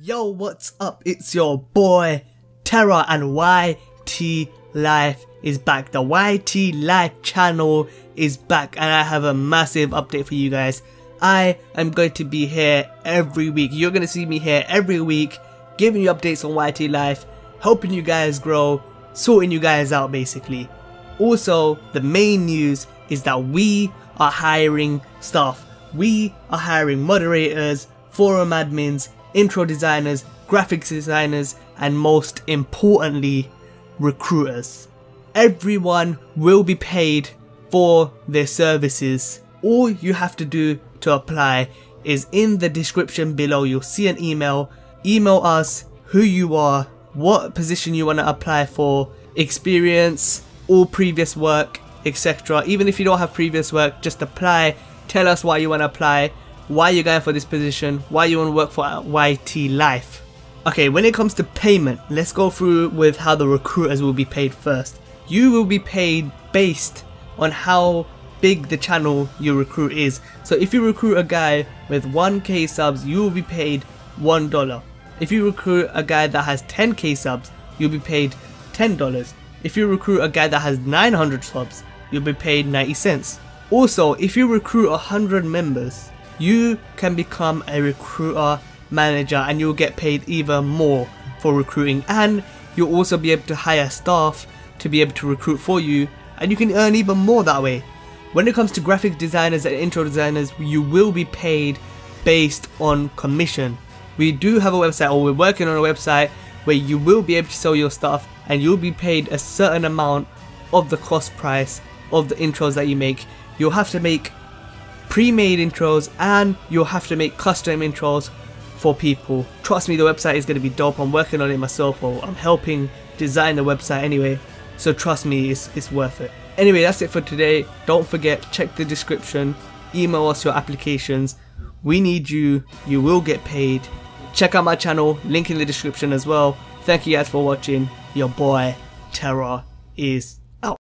Yo, what's up? It's your boy Terra and YT Life is back. The YT Life channel is back and I have a massive update for you guys. I am going to be here every week. You're going to see me here every week giving you updates on YT Life, helping you guys grow, sorting you guys out basically. Also, the main news is that we are hiring staff. We are hiring moderators, forum admins, intro designers, graphics designers, and most importantly, recruiters. Everyone will be paid for their services. All you have to do to apply is in the description below. You'll see an email. Email us who you are, what position you want to apply for, experience, all previous work, etc. Even if you don't have previous work, just apply. Tell us why you want to apply why you're going for this position, why you want to work for YT Life. Okay, when it comes to payment, let's go through with how the recruiters will be paid first. You will be paid based on how big the channel you recruit is. So if you recruit a guy with 1k subs, you will be paid $1. If you recruit a guy that has 10k subs, you'll be paid $10. If you recruit a guy that has 900 subs, you'll be paid 90 cents. Also, if you recruit 100 members, you can become a recruiter manager and you'll get paid even more for recruiting and you'll also be able to hire staff to be able to recruit for you and you can earn even more that way. When it comes to graphic designers and intro designers, you will be paid based on commission. We do have a website or we're working on a website where you will be able to sell your stuff and you'll be paid a certain amount of the cost price of the intros that you make. You'll have to make pre-made intros and you'll have to make custom intros for people. Trust me, the website is going to be dope. I'm working on it myself or I'm helping design the website anyway. So trust me, it's, it's worth it. Anyway, that's it for today. Don't forget, check the description. Email us your applications. We need you. You will get paid. Check out my channel. Link in the description as well. Thank you guys for watching. Your boy, Terror, is